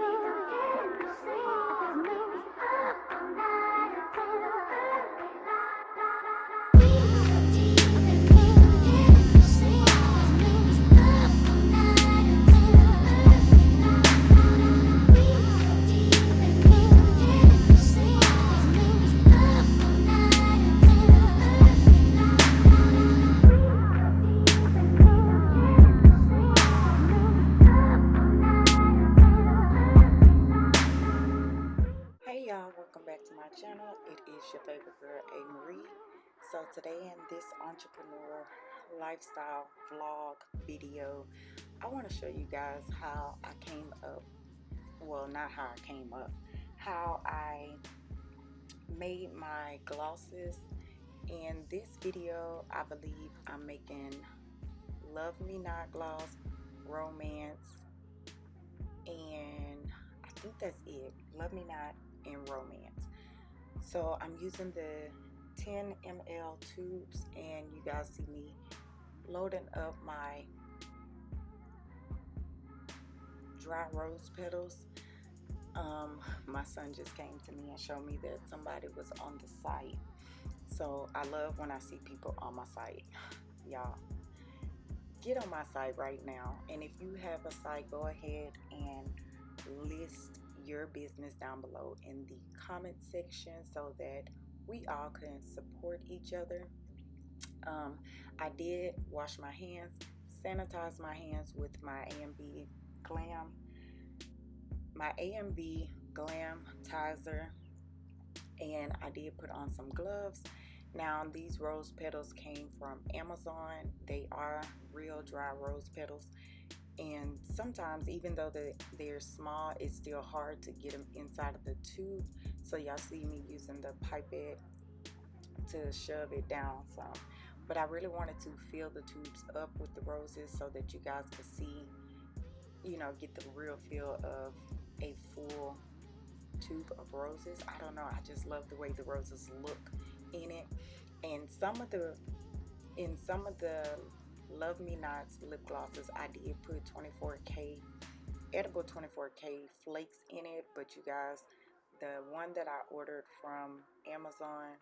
Hey channel. It is your favorite girl, A. Marie. So today in this entrepreneur lifestyle vlog video, I want to show you guys how I came up, well not how I came up, how I made my glosses. In this video, I believe I'm making Love Me Not gloss, romance, and I think that's it. Love Me Not and romance. So I'm using the 10 ml tubes and you guys see me loading up my dry rose petals. Um, my son just came to me and showed me that somebody was on the site. So I love when I see people on my site. Y'all, get on my site right now. And if you have a site, go ahead and list your business down below in the comment section so that we all can support each other. Um, I did wash my hands, sanitize my hands with my AMB Glam, my AMB Glam Tizer, and I did put on some gloves. Now these rose petals came from Amazon. They are real dry rose petals and sometimes even though the, they're small it's still hard to get them inside of the tube. So y'all see me using the pipette to shove it down some but I really wanted to fill the tubes up with the roses so that you guys could see you know get the real feel of a full tube of roses. I don't know I just love the way the roses look in it. And some of the in some of the Love Me Nots lip glosses. I did put 24K, edible 24K flakes in it, but you guys, the one that I ordered from Amazon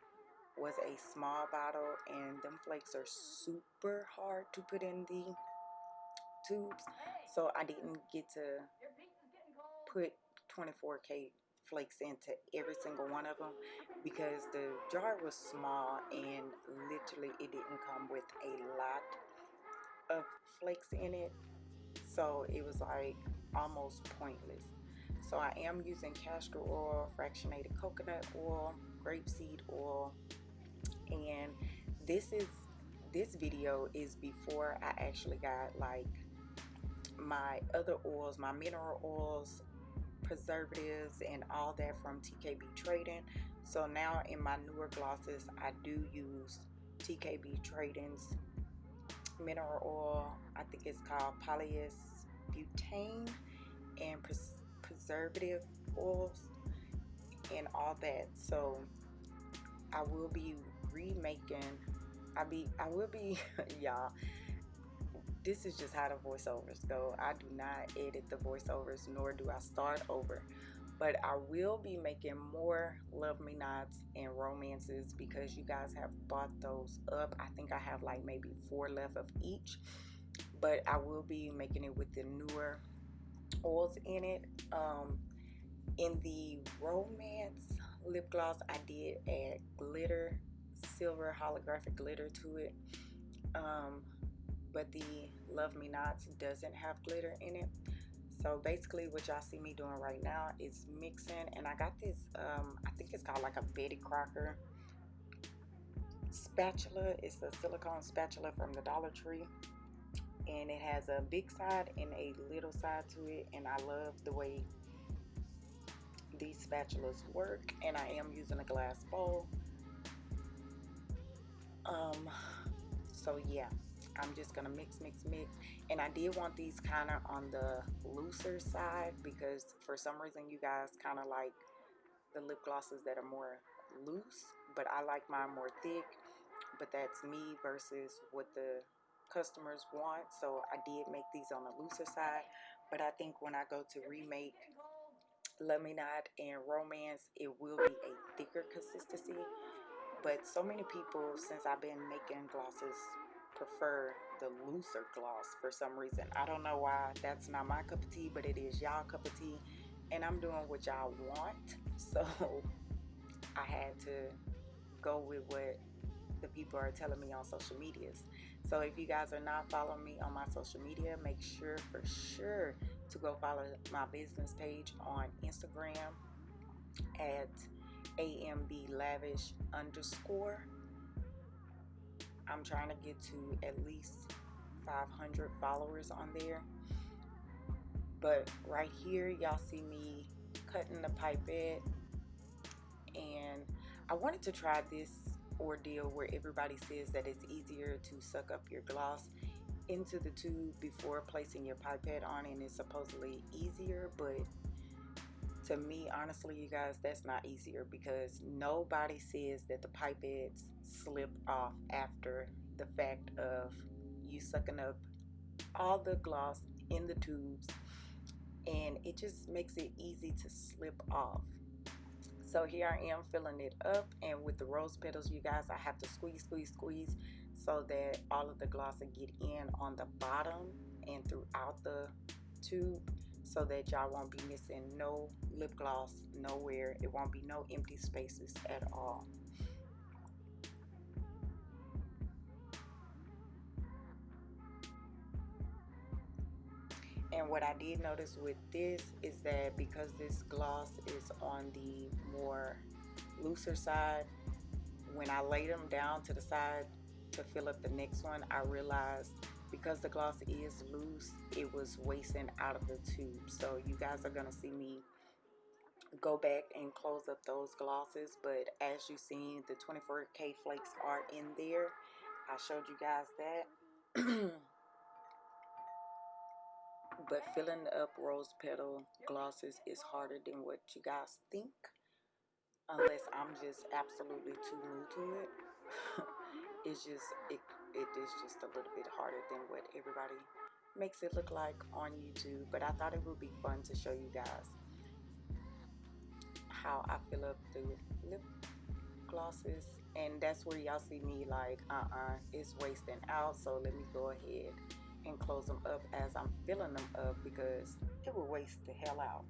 was a small bottle and them flakes are super hard to put in the tubes so I didn't get to put 24k flakes into every single one of them because the jar was small and literally it didn't come with a lot of flakes in it. So it was like almost pointless. So I am using castor oil fractionated coconut oil grapeseed oil. And this is this video is before I actually got like my other oils my mineral oils preservatives and all that from TKB Trading. So now in my newer glosses I do use TKB Trading's mineral oil. I think it's called polyisbutane and pres preservative oils and all that. So I will be remaking. I be I will be y'all. This is just how the voiceovers go. I do not edit the voiceovers nor do I start over but I will be making more Love Me Nots and romances because you guys have bought those up. I think I have like maybe four left of each, but I will be making it with the newer oils in it. Um, in the romance lip gloss, I did add glitter, silver holographic glitter to it. Um, but the Love Me Nots doesn't have glitter in it so basically what y'all see me doing right now is mixing and I got this um, I think it's called like a Betty Crocker spatula. It's a silicone spatula from the Dollar Tree and it has a big side and a little side to it and I love the way these spatulas work and I am using a glass bowl. Um so yeah I'm just gonna mix mix mix. And I did want these kind of on the looser side because for some reason you guys kind of like the lip glosses that are more loose but I like mine more thick. But that's me versus what the customers want. So I did make these on the looser side. But I think when I go to remake Love Me Not and Romance, it will be a thicker consistency. But so many people, since I've been making glosses, prefer the looser gloss for some reason. I don't know why. That's not my cup of tea, but it is y'all cup of tea. And I'm doing what y'all want. So I had to go with what the people are telling me on social medias. So if you guys are not following me on my social media, make sure for sure to go follow my business page on Instagram at amb lavish underscore. I'm trying to get to at least 500 followers on there. But right here, y'all see me cutting the pipette. And I wanted to try this ordeal where everybody says that it's easier to suck up your gloss into the tube before placing your pipette on and it's supposedly easier but to me honestly you guys that's not easier because nobody says that the pipettes slip off after the fact of you sucking up all the gloss in the tubes and it just makes it easy to slip off. So here I am filling it up and with the rose petals you guys I have to squeeze squeeze squeeze so that all of the gloss will get in on the bottom and throughout the tube so that y'all won't be missing no lip gloss nowhere. It won't be no empty spaces at all. And what I did notice with this is that because this gloss is on the more looser side when I laid them down to the side to fill up the next one I realized because the gloss is loose it was wasting out of the tube. So you guys are gonna see me go back and close up those glosses but as you seen the 24k flakes are in there. I showed you guys that. But filling up rose petal glosses is harder than what you guys think unless I'm just absolutely too new to it. It's just it, it is just a little bit harder than what everybody makes it look like on YouTube but I thought it would be fun to show you guys how I fill up the lip glosses and that's where y'all see me like uh-uh it's wasting out so let me go ahead and close them up as I'm filling them up because it will waste the hell out.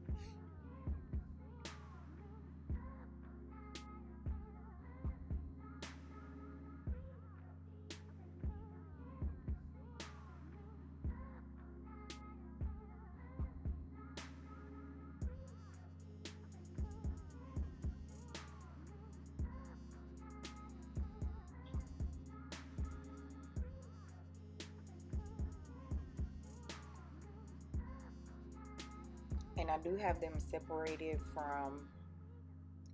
I do have them separated from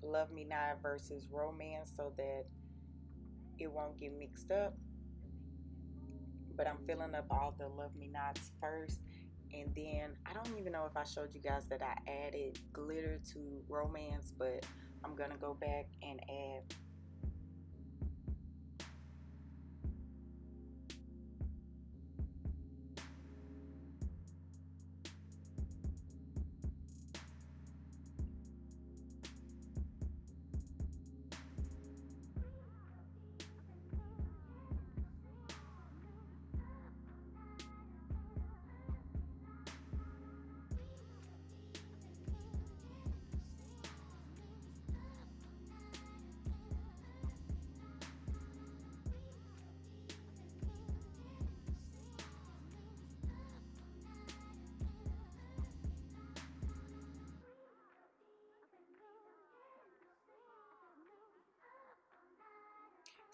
Love Me Not versus Romance so that it won't get mixed up. But I'm filling up all the Love Me Nots first. And then I don't even know if I showed you guys that I added glitter to Romance, but I'm going to go back and add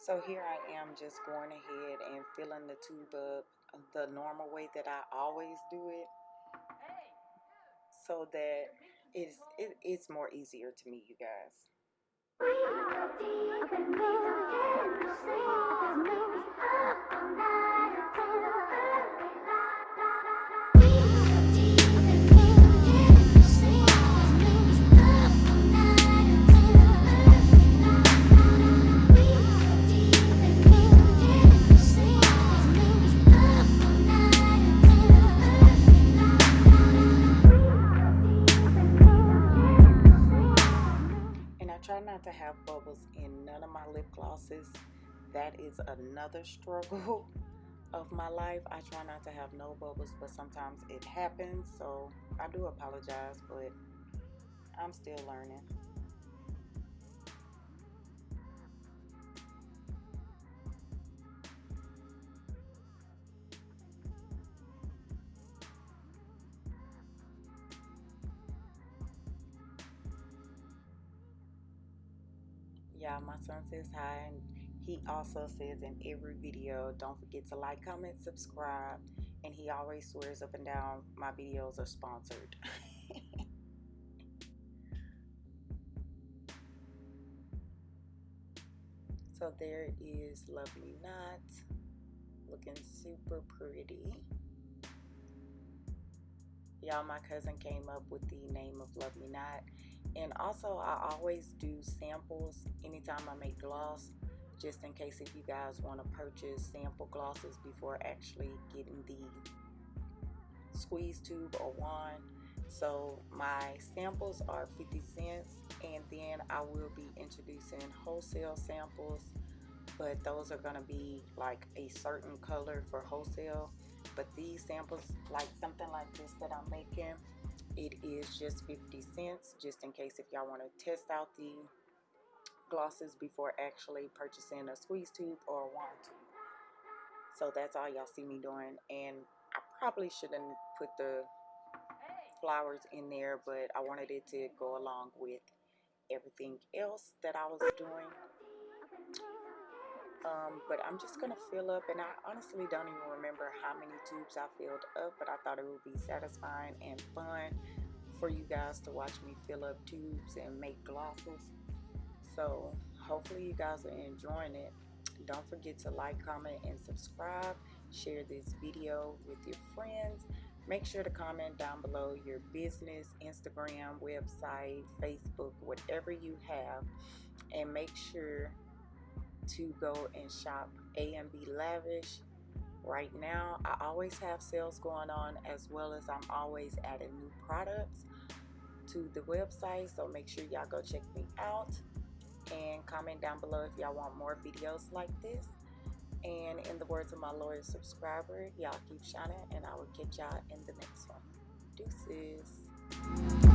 So here I am just going ahead and filling the tube up uh, the normal way that I always do it so that it's, it, it's more easier to me, you guys. We to have bubbles in none of my lip glosses. That is another struggle of my life. I try not to have no bubbles, but sometimes it happens. So I do apologize, but I'm still learning. Y'all, my son says hi, and he also says in every video, don't forget to like, comment, subscribe, and he always swears up and down my videos are sponsored. so there is Love Me Not, looking super pretty. Y'all, my cousin came up with the name of Love Me Not and also I always do samples anytime I make gloss just in case if you guys want to purchase sample glosses before actually getting the squeeze tube or wand. So my samples are 50 cents and then I will be introducing wholesale samples but those are going to be like a certain color for wholesale. But these samples like something like this that I'm making it is just 50 cents just in case if y'all want to test out the glosses before actually purchasing a squeeze tube or a wand tube so that's all y'all see me doing and I probably shouldn't put the flowers in there but I wanted it to go along with everything else that I was doing um, but I'm just gonna fill up and I honestly don't even remember how many tubes I filled up but I thought it would be satisfying and fun for you guys to watch me fill up tubes and make glosses. So hopefully you guys are enjoying it. Don't forget to like comment and subscribe. Share this video with your friends. Make sure to comment down below your business instagram website facebook whatever you have and make sure to go and shop AMB Lavish right now. I always have sales going on as well as I'm always adding new products to the website. So make sure y'all go check me out and comment down below if y'all want more videos like this. And in the words of my loyal subscriber, y'all keep shining and I will catch y'all in the next one. Deuces.